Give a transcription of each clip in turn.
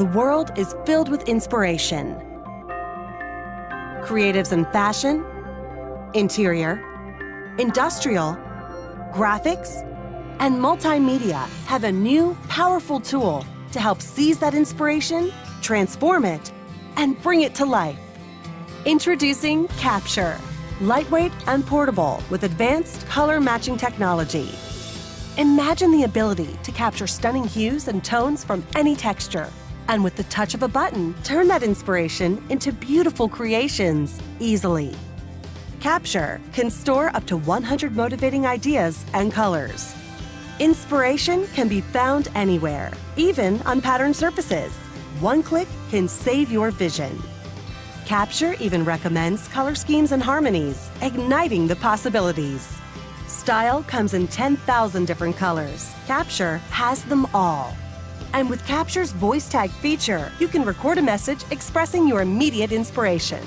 the world is filled with inspiration. Creatives in fashion, interior, industrial, graphics, and multimedia have a new, powerful tool to help seize that inspiration, transform it, and bring it to life. Introducing Capture, lightweight and portable with advanced color matching technology. Imagine the ability to capture stunning hues and tones from any texture. And with the touch of a button, turn that inspiration into beautiful creations easily. Capture can store up to 100 motivating ideas and colors. Inspiration can be found anywhere, even on patterned surfaces. One click can save your vision. Capture even recommends color schemes and harmonies, igniting the possibilities. Style comes in 10,000 different colors. Capture has them all. And with Capture's voice tag feature, you can record a message expressing your immediate inspiration.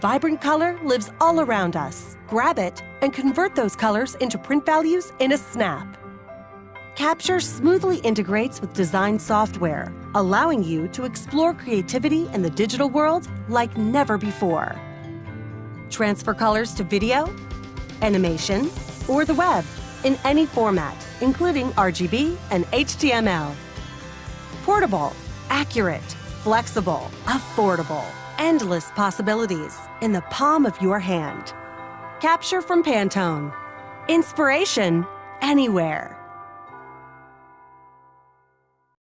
Vibrant color lives all around us. Grab it and convert those colors into print values in a snap. Capture smoothly integrates with design software, allowing you to explore creativity in the digital world like never before. Transfer colors to video, animation, or the web in any format, including RGB and HTML. Portable, accurate, flexible, affordable, endless possibilities in the palm of your hand. Capture from Pantone. Inspiration anywhere.